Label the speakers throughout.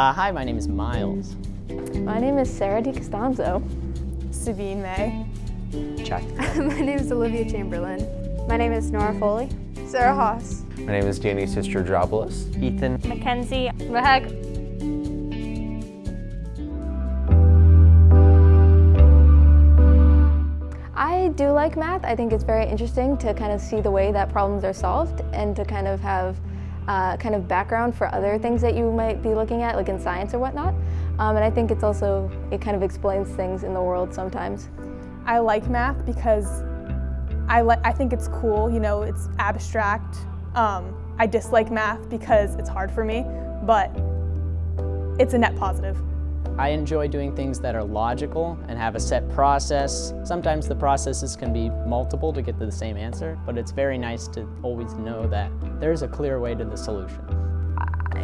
Speaker 1: Uh, hi, my name is Miles.
Speaker 2: My name is Sarah DiCostanzo.
Speaker 3: Sabine May.
Speaker 4: Check.
Speaker 5: My name is Olivia Chamberlain.
Speaker 6: My name is Nora Foley.
Speaker 5: Sarah Haas.
Speaker 4: My name is Danny Sistrodropoulos.
Speaker 7: Ethan.
Speaker 8: Mackenzie.
Speaker 2: Mahag.
Speaker 6: I do like math. I think it's very interesting to kind of see the way that problems are solved and to kind of have uh, kind of background for other things that you might be looking at, like in science or whatnot. Um, and I think it's also, it kind of explains things in the world sometimes.
Speaker 3: I like math because I, I think it's cool, you know, it's abstract. Um, I dislike math because it's hard for me, but it's a net positive.
Speaker 1: I enjoy doing things that are logical and have a set process. Sometimes the processes can be multiple to get to the same answer, but it's very nice to always know that there's a clear way to the solution.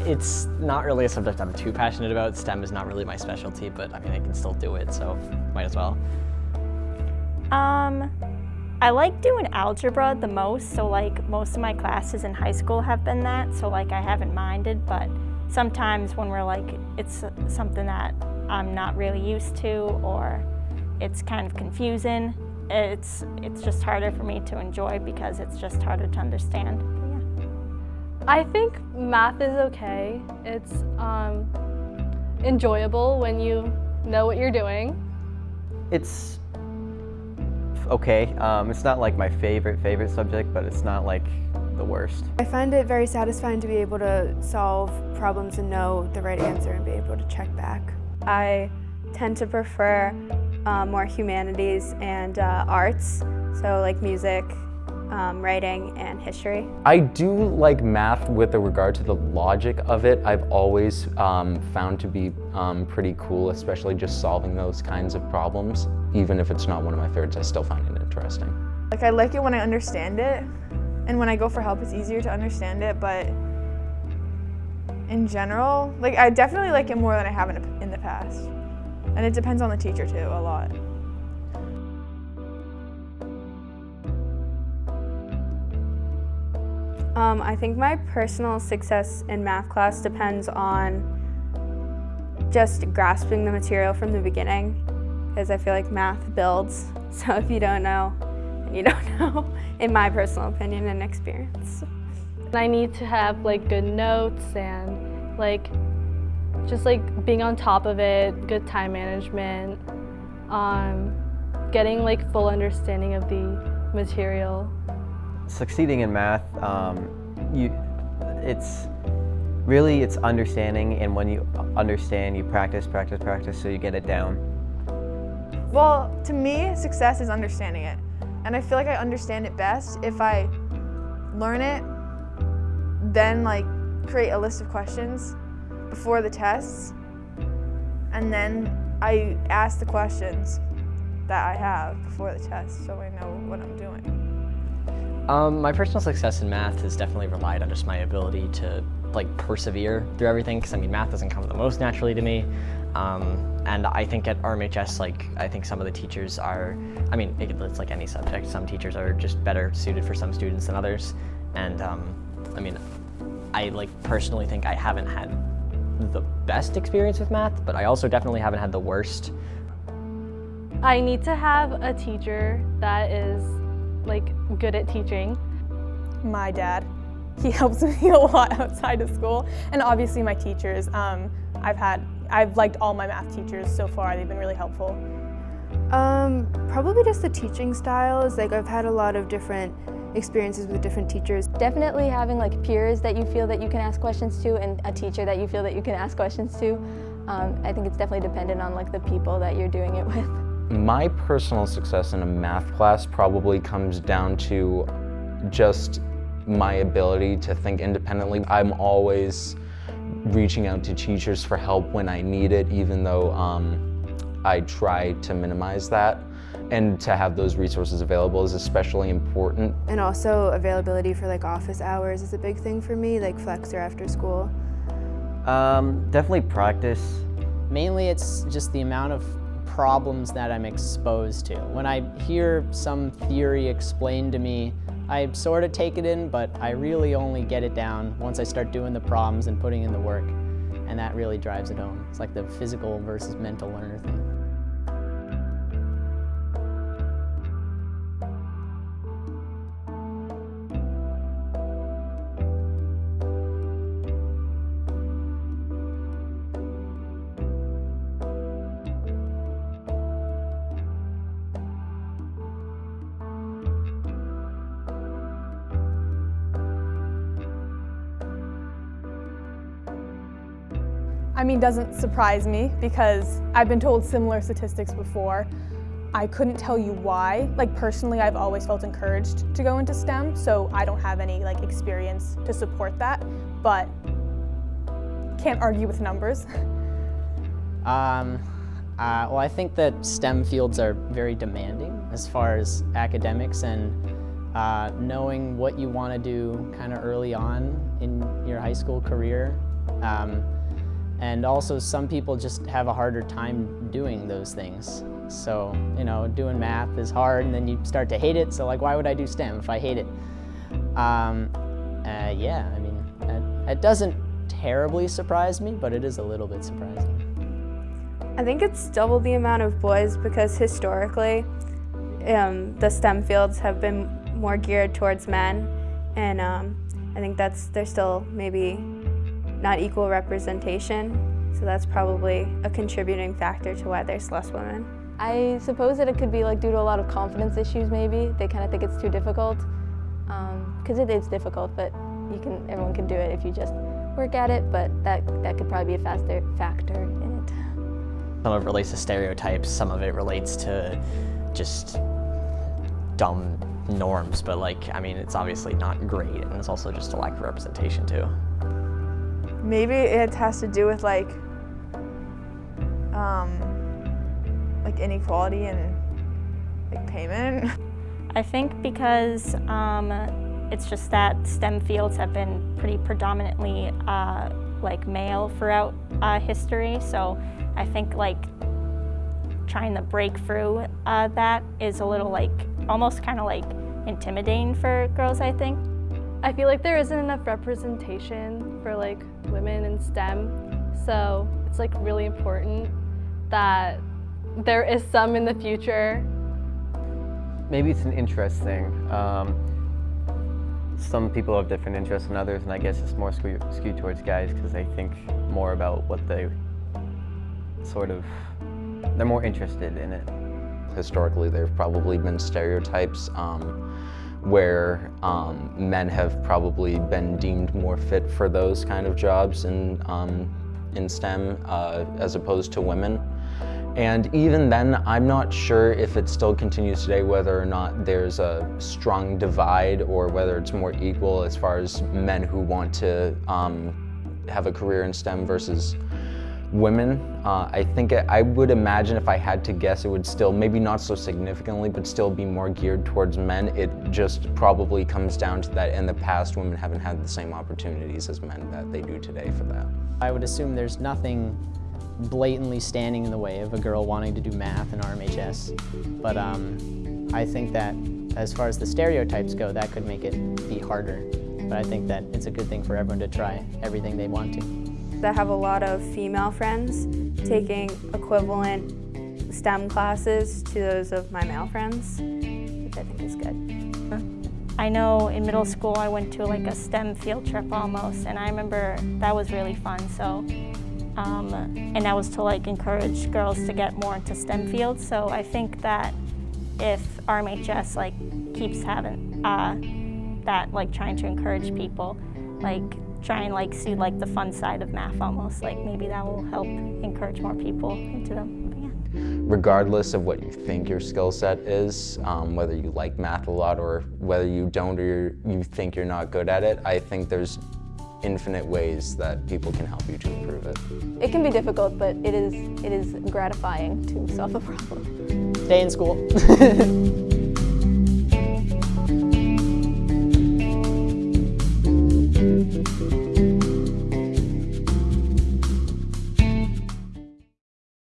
Speaker 7: It's not really a subject I'm too passionate about. STEM is not really my specialty, but I mean, I can still do it, so might as well.
Speaker 8: Um, I like doing algebra the most, so like most of my classes in high school have been that, so like I haven't minded, but sometimes when we're like, it's something that I'm not really used to or it's kind of confusing, it's, it's just harder for me to enjoy because it's just harder to understand. Yeah.
Speaker 2: I think math is okay. It's um, enjoyable when you know what you're doing.
Speaker 4: It's okay. Um, it's not like my favorite, favorite subject, but it's not like the worst.
Speaker 5: I find it very satisfying to be able to solve problems and know the right answer and be able to check back.
Speaker 6: I tend to prefer uh, more humanities and uh, arts, so like music, um, writing, and history.
Speaker 9: I do like math with regard to the logic of it. I've always um, found to be um, pretty cool, especially just solving those kinds of problems. Even if it's not one of my favorites, I still find it interesting.
Speaker 5: Like I like it when I understand it, and when I go for help, it's easier to understand it, but in general, like I definitely like it more than I have in, in the past. And it depends on the teacher too, a lot.
Speaker 6: Um, I think my personal success in math class depends on just grasping the material from the beginning because I feel like math builds. So if you don't know, you don't know, in my personal opinion and experience.
Speaker 2: I need to have like good notes and like just like being on top of it, good time management, um, getting like full understanding of the material.
Speaker 4: Succeeding in math, um, you, it's really it's understanding and when you understand you practice, practice, practice so you get it down.
Speaker 5: Well, to me, success is understanding it. And I feel like I understand it best if I learn it, then like create a list of questions before the tests, and then I ask the questions that I have before the test so I know what I'm doing.
Speaker 7: Um, my personal success in math has definitely relied on just my ability to like persevere through everything because I mean math doesn't come the most naturally to me. Um, and I think at RMHS, like, I think some of the teachers are, I mean, it's like any subject. Some teachers are just better suited for some students than others. And, um, I mean, I, like, personally think I haven't had the best experience with math, but I also definitely haven't had the worst.
Speaker 2: I need to have a teacher that is, like, good at teaching.
Speaker 3: My dad. He helps me a lot outside of school. And obviously my teachers. Um, I've had I've liked all my math teachers so far. They've been really helpful.
Speaker 5: Um, probably just the teaching styles. Like I've had a lot of different experiences with different teachers.
Speaker 6: Definitely having like peers that you feel that you can ask questions to and a teacher that you feel that you can ask questions to. Um, I think it's definitely dependent on like the people that you're doing it with.
Speaker 9: My personal success in a math class probably comes down to just my ability to think independently. I'm always reaching out to teachers for help when I need it, even though um, I try to minimize that. And to have those resources available is especially important.
Speaker 5: And also availability for like office hours is a big thing for me, like flex or after school.
Speaker 4: Um, definitely practice.
Speaker 1: Mainly it's just the amount of problems that I'm exposed to. When I hear some theory explained to me I sort of take it in, but I really only get it down once I start doing the problems and putting in the work. and that really drives it home. It's like the physical versus mental learner thing.
Speaker 3: I mean, doesn't surprise me because I've been told similar statistics before. I couldn't tell you why. Like personally, I've always felt encouraged to go into STEM, so I don't have any like experience to support that, but can't argue with numbers.
Speaker 1: Um, uh, well, I think that STEM fields are very demanding as far as academics and uh, knowing what you want to do kind of early on in your high school career. Um, and also some people just have a harder time doing those things. So, you know, doing math is hard and then you start to hate it. So like, why would I do STEM if I hate it? Um, uh, yeah, I mean, it, it doesn't terribly surprise me, but it is a little bit surprising.
Speaker 6: I think it's double the amount of boys because historically um, the STEM fields have been more geared towards men and um, I think that's there's still maybe not equal representation so that's probably a contributing factor to why there's less women.
Speaker 10: I suppose that it could be like due to a lot of confidence issues maybe. They kind of think it's too difficult because um, it is difficult but you can everyone can do it if you just work at it but that, that could probably be a faster factor in it.
Speaker 7: Some of it relates to stereotypes, some of it relates to just dumb norms, but like, I mean, it's obviously not great, and it's also just a lack of representation too.
Speaker 5: Maybe it has to do with like, um, like inequality and like payment.
Speaker 8: I think because um, it's just that STEM fields have been pretty predominantly uh, like male throughout uh, history, so I think like trying to break through uh, that is a little like almost kind of like intimidating for girls, I think.
Speaker 2: I feel like there isn't enough representation for like women in STEM, so it's like really important that there is some in the future.
Speaker 4: Maybe it's an interest thing. Um, some people have different interests than others, and I guess it's more skewed, skewed towards guys because they think more about what they sort of, they're more interested in it.
Speaker 9: Historically, there have probably been stereotypes um, where um, men have probably been deemed more fit for those kind of jobs in, um, in STEM uh, as opposed to women. And even then, I'm not sure if it still continues today, whether or not there's a strong divide or whether it's more equal as far as men who want to um, have a career in STEM versus women. Uh, I think I would imagine if I had to guess, it would still, maybe not so significantly, but still be more geared towards men. It just probably comes down to that in the past, women haven't had the same opportunities as men that they do today for that.
Speaker 1: I would assume there's nothing blatantly standing in the way of a girl wanting to do math in RMHS. But um, I think that as far as the stereotypes go, that could make it be harder. But I think that it's a good thing for everyone to try everything they want to.
Speaker 6: I have a lot of female friends taking equivalent STEM classes to those of my male friends, which I think is good.
Speaker 8: I know in middle school I went to like a STEM field trip almost, and I remember that was really fun. So um, and that was to like encourage girls to get more into STEM fields. So I think that if RMHS like keeps having uh, that, like trying to encourage people, like try and like see like the fun side of math almost, like maybe that will help encourage more people into them.
Speaker 9: Regardless of what you think your skill set is, um, whether you like math a lot or whether you don't or you think you're not good at it, I think there's infinite ways that people can help you to improve it.
Speaker 10: It can be difficult, but it is, it is gratifying to solve a problem.
Speaker 1: Stay in school.